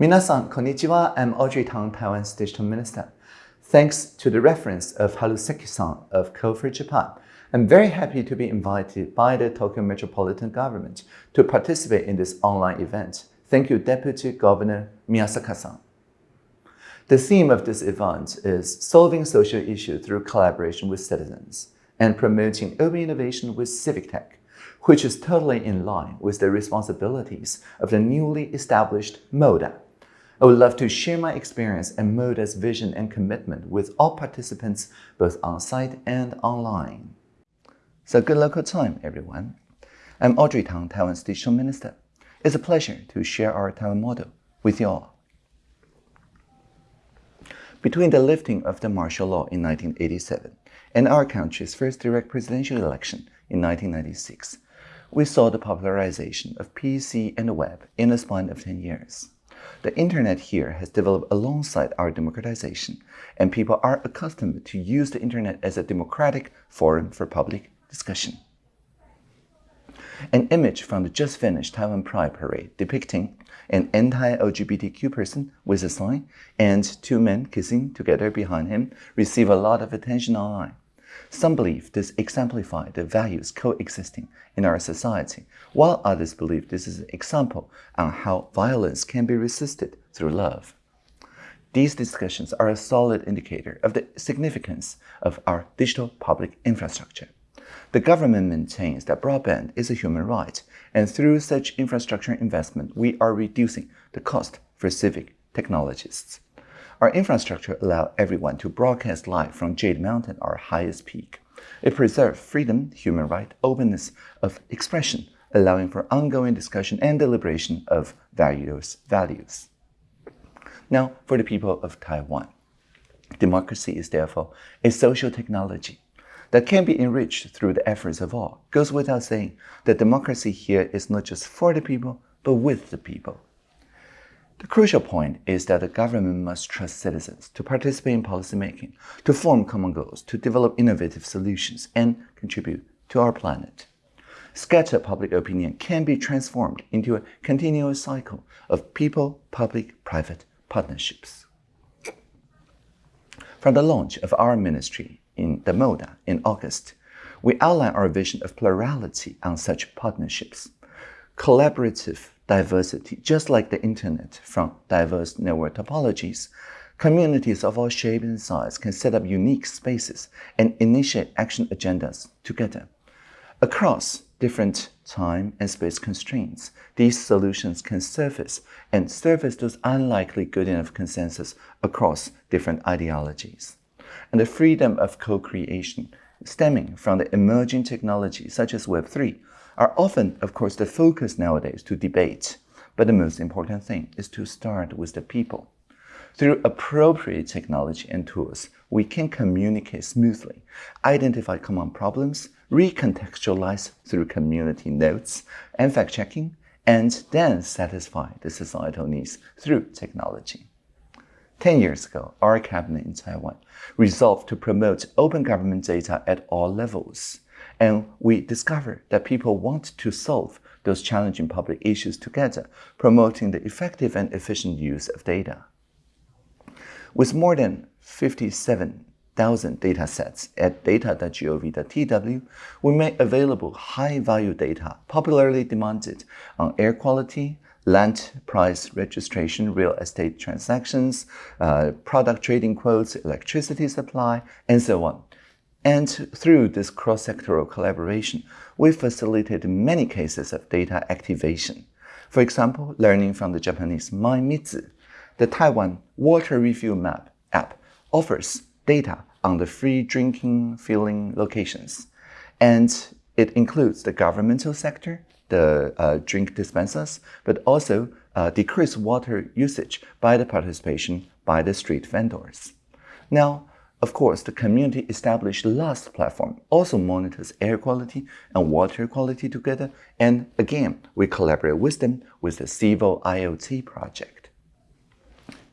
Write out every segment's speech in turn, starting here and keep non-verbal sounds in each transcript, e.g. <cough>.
Minasan, konnichiwa. I'm Audrey Tang, Taiwan's digital minister. Thanks to the reference of Haruseki-san of Kofu, Japan, I'm very happy to be invited by the Tokyo Metropolitan Government to participate in this online event. Thank you, Deputy Governor Miyasaka-san. The theme of this event is solving social issues through collaboration with citizens and promoting open innovation with civic tech, which is totally in line with the responsibilities of the newly established MODA, I would love to share my experience and MODA's vision and commitment with all participants, both on-site and online. So good local time, everyone. I'm Audrey Tang, Taiwan's Digital Minister. It's a pleasure to share our Taiwan model with you all. Between the lifting of the martial law in 1987 and our country's first direct presidential election in 1996, we saw the popularization of PC and the web in a span of 10 years. The internet here has developed alongside our democratization, and people are accustomed to use the internet as a democratic forum for public discussion. An image from the just finished Taiwan Pride Parade depicting an anti-LGBTQ person with a sign and two men kissing together behind him received a lot of attention online. Some believe this exemplifies the values coexisting in our society, while others believe this is an example on how violence can be resisted through love. These discussions are a solid indicator of the significance of our digital public infrastructure. The government maintains that broadband is a human right, and through such infrastructure investment, we are reducing the cost for civic technologists. Our infrastructure allows everyone to broadcast live from Jade Mountain, our highest peak. It preserves freedom, human right, openness of expression, allowing for ongoing discussion and deliberation of various values. Now, for the people of Taiwan. Democracy is therefore a social technology that can be enriched through the efforts of all. Goes without saying that democracy here is not just for the people, but with the people. The crucial point is that the government must trust citizens to participate in policymaking, to form common goals, to develop innovative solutions, and contribute to our planet. Scattered public opinion can be transformed into a continuous cycle of people-public-private partnerships. From the launch of our ministry in the MODA in August, we outline our vision of plurality on such partnerships. Collaborative diversity, just like the internet from diverse network topologies. Communities of all shapes and sizes can set up unique spaces and initiate action agendas together. Across different time and space constraints, these solutions can surface and surface those unlikely good enough consensus across different ideologies. And the freedom of co-creation stemming from the emerging technologies such as Web3 are often, of course, the focus nowadays to debate. But the most important thing is to start with the people. Through appropriate technology and tools, we can communicate smoothly, identify common problems, recontextualize through community notes and fact-checking, and then satisfy the societal needs through technology. Ten years ago, our cabinet in Taiwan resolved to promote open government data at all levels. And we discovered that people want to solve those challenging public issues together, promoting the effective and efficient use of data. With more than 57,000 data sets at data.gov.tw, we make available high-value data popularly demanded on air quality, land price registration, real estate transactions, uh, product trading quotes, electricity supply, and so on. And through this cross-sectoral collaboration, we facilitated many cases of data activation. For example, learning from the Japanese Mai MyMitsu, the Taiwan Water Refill Map app offers data on the free drinking filling locations. And it includes the governmental sector, the uh, drink dispensers, but also uh, decreased water usage by the participation by the street vendors. Now, of course, the community established LASS platform also monitors air quality and water quality together. And again, we collaborate with them with the Civil IoT project.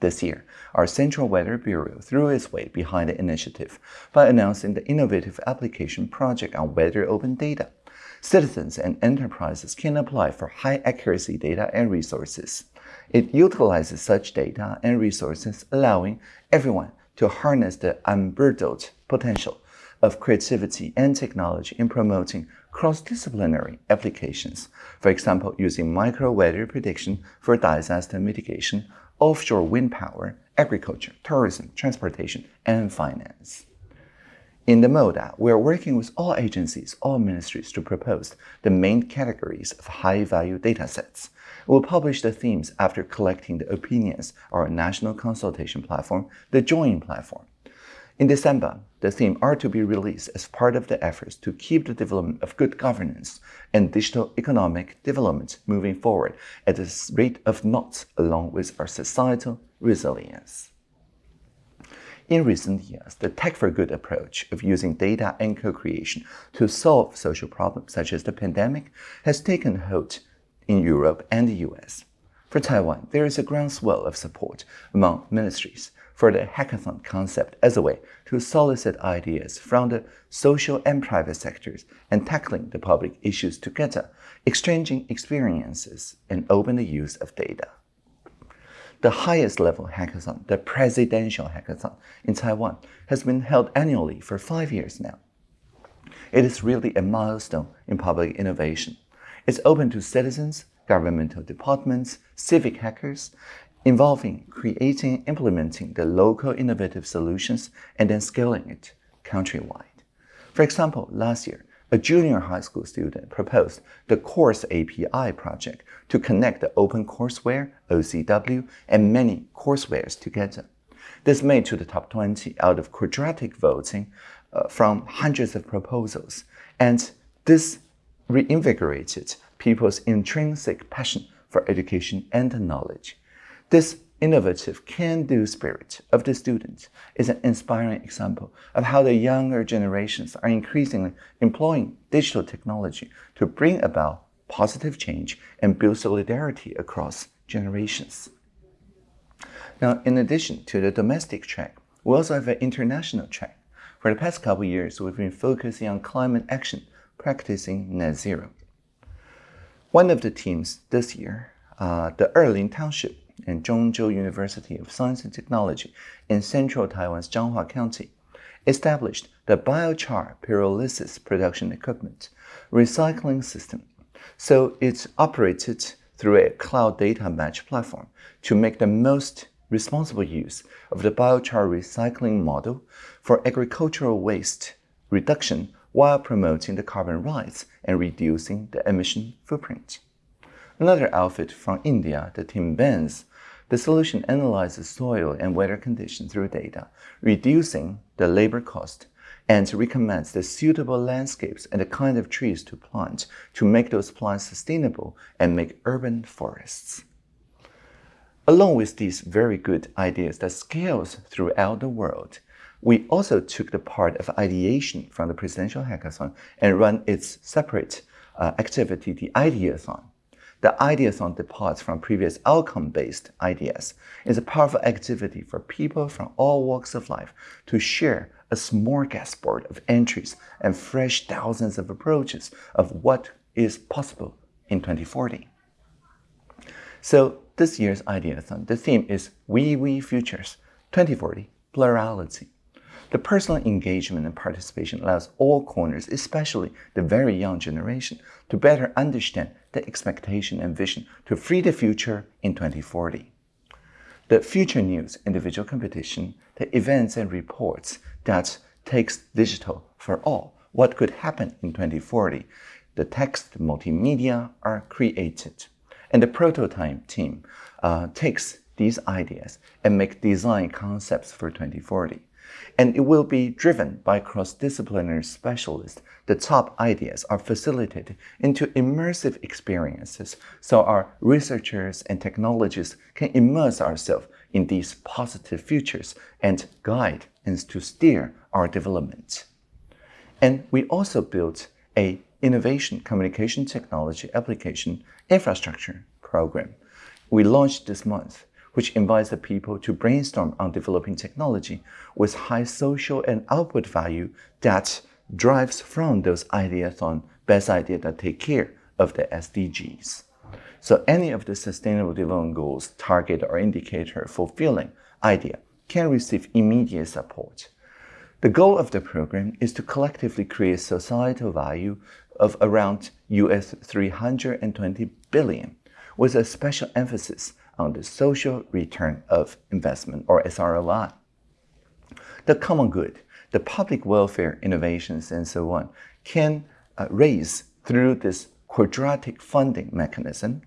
This year, our Central Weather Bureau threw its weight behind the initiative by announcing the innovative application project on weather open data. Citizens and enterprises can apply for high accuracy data and resources. It utilizes such data and resources, allowing everyone to harness the unbridled potential of creativity and technology in promoting cross-disciplinary applications, for example, using micro-weather prediction for disaster mitigation, offshore wind power, agriculture, tourism, transportation, and finance. In the MODA, we are working with all agencies, all ministries to propose the main categories of high-value datasets. We'll publish the themes after collecting the opinions of our national consultation platform, the Join platform. In December, the theme are to be released as part of the efforts to keep the development of good governance and digital economic development moving forward at the rate of knots along with our societal resilience. In recent years, the Tech for Good approach of using data and co-creation to solve social problems such as the pandemic has taken hold in Europe and the US. For Taiwan, there is a groundswell of support among ministries for the hackathon concept as a way to solicit ideas from the social and private sectors and tackling the public issues together, exchanging experiences, and open the use of data. The highest level hackathon, the presidential hackathon in Taiwan, has been held annually for five years now. It is really a milestone in public innovation. It's open to citizens, governmental departments, civic hackers, involving creating and implementing the local innovative solutions and then scaling it countrywide. For example, last year, a junior high school student proposed the Course API project to connect the OpenCourseware, OCW, and many coursewares together. This made to the top 20 out of quadratic voting uh, from hundreds of proposals, and this reinvigorated people's intrinsic passion for education and knowledge. This innovative can-do spirit of the students is an inspiring example of how the younger generations are increasingly employing digital technology to bring about positive change and build solidarity across generations. Now, in addition to the domestic track, we also have an international track. For the past couple years, we've been focusing on climate action, practicing net zero. One of the teams this year, uh, the Erlin Township, and Zhongzhou University of Science and Technology in central Taiwan's Changhua County, established the biochar pyrolysis production equipment recycling system. So it's operated through a cloud data match platform to make the most responsible use of the biochar recycling model for agricultural waste reduction while promoting the carbon rights and reducing the emission footprint. Another outfit from India, the Team Benz, the solution analyzes soil and weather conditions through data, reducing the labor cost, and recommends the suitable landscapes and the kind of trees to plant to make those plants sustainable and make urban forests. Along with these very good ideas that scales throughout the world, we also took the part of ideation from the Presidential Hackathon and run its separate uh, activity, the Ideathon. The Ideathon departs from previous outcome-based ideas. It's a powerful activity for people from all walks of life to share a smorgasbord of entries and fresh thousands of approaches of what is possible in 2040. So this year's Ideathon, the theme is We We Futures 2040 Plurality. The personal engagement and participation allows all corners, especially the very young generation, to better understand the expectation and vision to free the future in 2040. The Future News individual competition, the events and reports that takes digital for all, what could happen in 2040, the text multimedia are created. And the prototype team uh, takes these ideas and make design concepts for 2040 and it will be driven by cross-disciplinary specialists. The top ideas are facilitated into immersive experiences so our researchers and technologists can immerse ourselves in these positive futures and guide and to steer our development. And we also built a innovation communication technology application infrastructure program. We launched this month which invites the people to brainstorm on developing technology with high social and output value that drives from those ideas on best ideas that take care of the SDGs. So any of the Sustainable Development Goals target or indicator fulfilling idea can receive immediate support. The goal of the program is to collectively create societal value of around US 320 billion, with a special emphasis on the social return of investment or SROI. The common good, the public welfare innovations and so on can uh, raise through this quadratic funding mechanism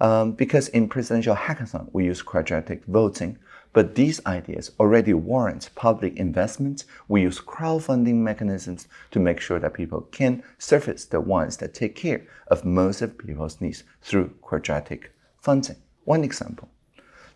um, because in presidential hackathon we use quadratic voting but these ideas already warrant public investment. We use crowdfunding mechanisms to make sure that people can surface the ones that take care of most of people's needs through quadratic funding. One example,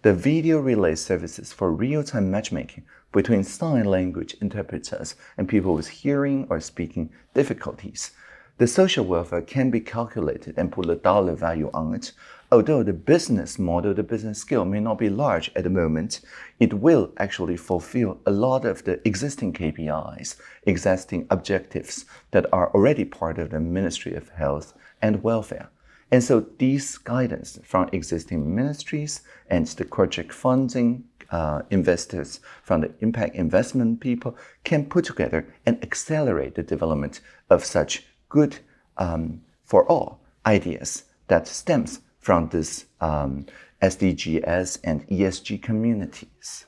the video relay services for real-time matchmaking between sign language interpreters and people with hearing or speaking difficulties. The social welfare can be calculated and put a dollar value on it although the business model, the business scale may not be large at the moment, it will actually fulfill a lot of the existing KPIs, existing objectives that are already part of the Ministry of Health and Welfare. And so these guidance from existing ministries and the project funding uh, investors from the impact investment people can put together and accelerate the development of such good um, for all ideas that stems from this um, SDGs and ESG communities.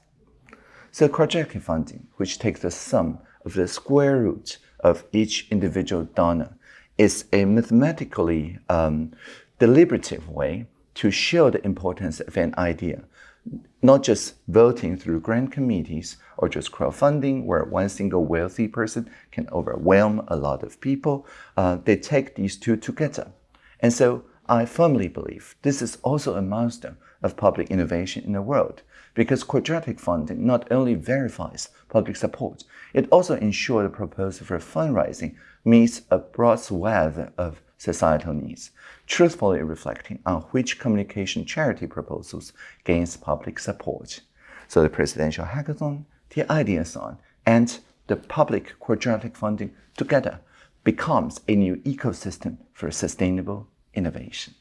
So quadratic funding, which takes the sum of the square root of each individual donor, is a mathematically um, deliberative way to show the importance of an idea, not just voting through grant committees or just crowdfunding where one single wealthy person can overwhelm a lot of people. Uh, they take these two together. And so I firmly believe this is also a milestone of public innovation in the world because quadratic funding not only verifies public support, it also ensures the proposal for fundraising meets a broad swath of societal needs, truthfully reflecting on which communication charity proposals gains public support. So the presidential hackathon, the ideathon, and the public quadratic funding together becomes a new ecosystem for sustainable innovation.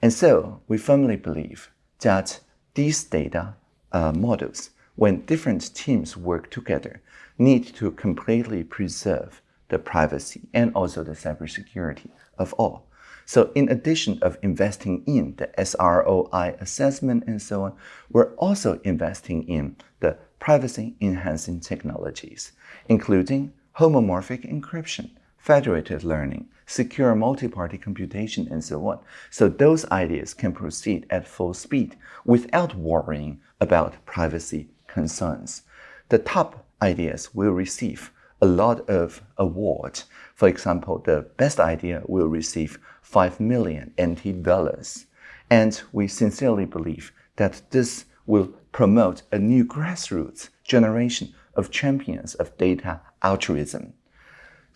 And so we firmly believe that these data uh, models, when different teams work together, need to completely preserve the privacy and also the cybersecurity of all. So in addition of investing in the SROI assessment and so on, we're also investing in the privacy enhancing technologies, including homomorphic encryption, federated learning, secure multi-party computation, and so on. So those ideas can proceed at full speed without worrying about privacy concerns. The top ideas will receive a lot of awards. For example, the best idea will receive 5 million NT dollars. And we sincerely believe that this will promote a new grassroots generation of champions of data altruism.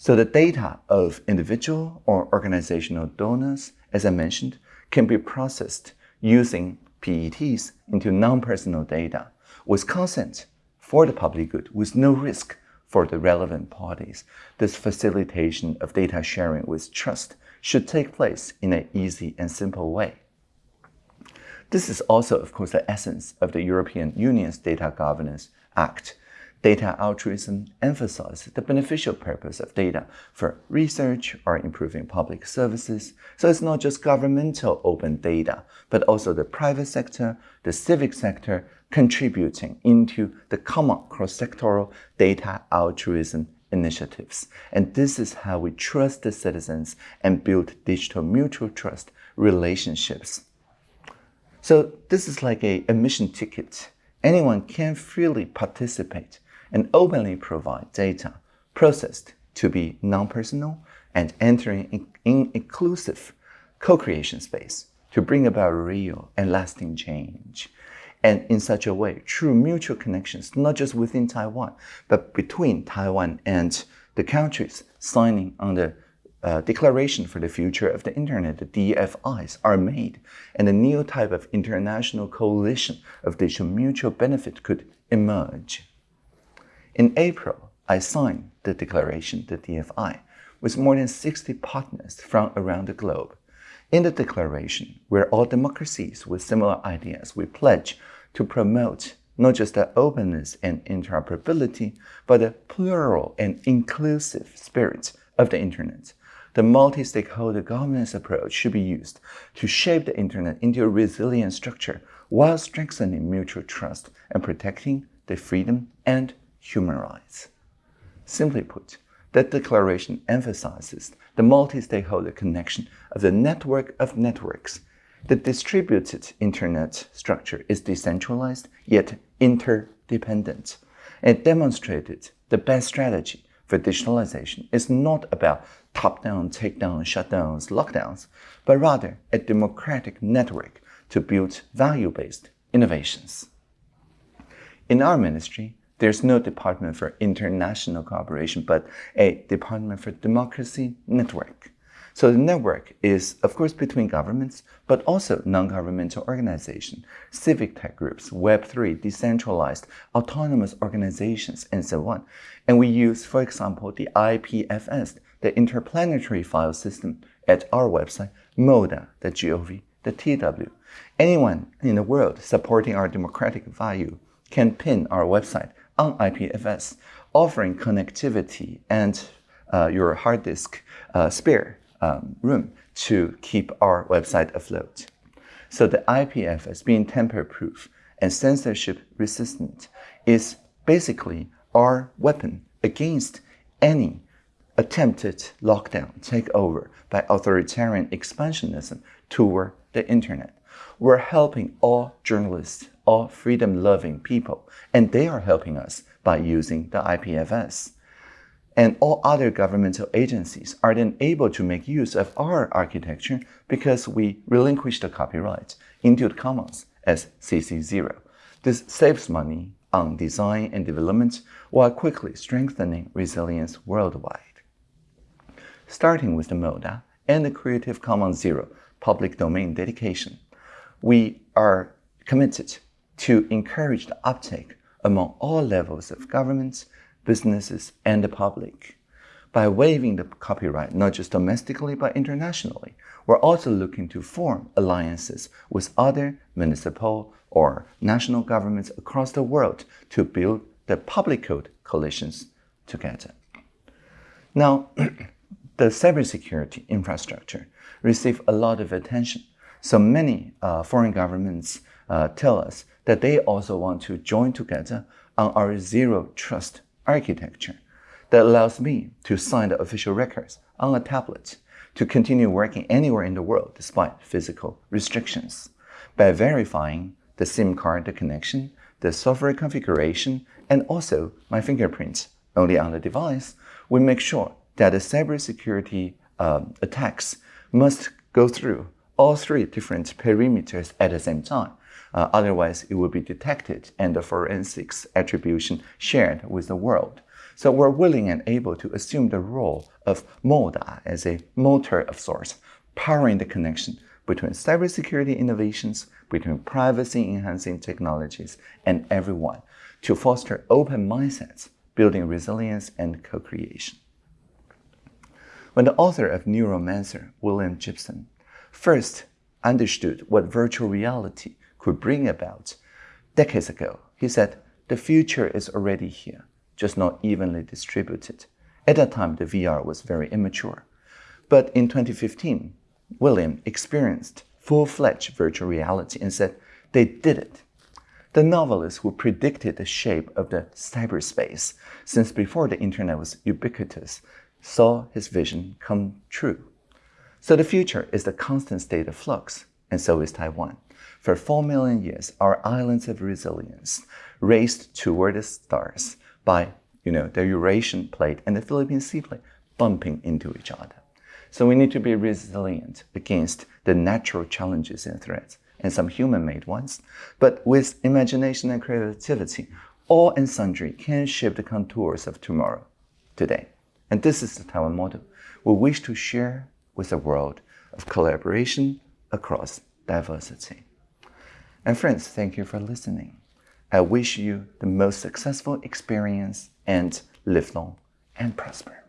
So the data of individual or organizational donors, as I mentioned, can be processed using PETs into non-personal data with consent for the public good with no risk for the relevant parties. This facilitation of data sharing with trust should take place in an easy and simple way. This is also, of course, the essence of the European Union's Data Governance Act, Data altruism emphasizes the beneficial purpose of data for research or improving public services. So it's not just governmental open data, but also the private sector, the civic sector contributing into the common cross-sectoral data altruism initiatives. And this is how we trust the citizens and build digital mutual trust relationships. So this is like a admission ticket. Anyone can freely participate and openly provide data processed to be non-personal and entering in inclusive co-creation space to bring about real and lasting change. And in such a way, true mutual connections, not just within Taiwan, but between Taiwan and the countries signing on the uh, Declaration for the Future of the Internet, the DFIs, are made, and a new type of international coalition of digital mutual benefit could emerge. In April, I signed the declaration, the DFI, with more than 60 partners from around the globe. In the declaration, where all democracies with similar ideas, we pledge to promote not just the openness and interoperability, but the plural and inclusive spirit of the Internet. The multi-stakeholder governance approach should be used to shape the Internet into a resilient structure while strengthening mutual trust and protecting the freedom and human rights. Simply put, that declaration emphasizes the multi-stakeholder connection of the network of networks the distributed internet structure is decentralized yet interdependent. It demonstrated the best strategy for digitalization is not about top-down, take-down, shutdowns, lockdowns, but rather a democratic network to build value-based innovations. In our ministry, there's no Department for International Cooperation, but a Department for Democracy Network. So the network is, of course, between governments, but also non-governmental organizations, civic tech groups, Web3, decentralized, autonomous organizations, and so on. And we use, for example, the IPFS, the Interplanetary File System, at our website, moda.gov, the TW. Anyone in the world supporting our democratic value can pin our website on IPFS, offering connectivity and uh, your hard disk uh, spare um, room to keep our website afloat. So the IPFS being tamper-proof and censorship resistant is basically our weapon against any attempted lockdown takeover by authoritarian expansionism toward the internet. We're helping all journalists, all freedom-loving people, and they are helping us by using the IPFS and all other governmental agencies are then able to make use of our architecture because we relinquish the copyright into the commons as CC0. This saves money on design and development while quickly strengthening resilience worldwide. Starting with the MODA and the Creative Commons Zero public domain dedication, we are committed to encourage the uptake among all levels of governments, businesses, and the public. By waiving the copyright, not just domestically but internationally, we're also looking to form alliances with other municipal or national governments across the world to build the public code coalitions together. Now, <clears throat> the cybersecurity infrastructure received a lot of attention. So many uh, foreign governments uh, tell us that they also want to join together on our zero trust architecture that allows me to sign the official records on a tablet to continue working anywhere in the world despite physical restrictions by verifying the SIM card connection, the software configuration, and also my fingerprints only on the device, we make sure that the cybersecurity um, attacks must go through all three different perimeters at the same time uh, otherwise, it will be detected and the forensics attribution shared with the world. So we're willing and able to assume the role of MODA as a motor of sorts, powering the connection between cybersecurity innovations, between privacy-enhancing technologies, and everyone to foster open mindsets, building resilience and co-creation. When the author of Neuromancer, William Gibson, first understood what virtual reality could bring about. Decades ago, he said, the future is already here, just not evenly distributed. At that time, the VR was very immature. But in 2015, William experienced full-fledged virtual reality and said, they did it. The novelist who predicted the shape of the cyberspace since before the internet was ubiquitous saw his vision come true. So the future is the constant state of flux, and so is Taiwan. For four million years, our islands of resilience raced toward the stars by, you know, the Eurasian plate and the Philippine Sea plate bumping into each other. So we need to be resilient against the natural challenges and threats, and some human-made ones. But with imagination and creativity, all and sundry can shape the contours of tomorrow, today. And this is the Taiwan model. We wish to share with the world of collaboration across diversity. And friends, thank you for listening. I wish you the most successful experience and live long and prosper.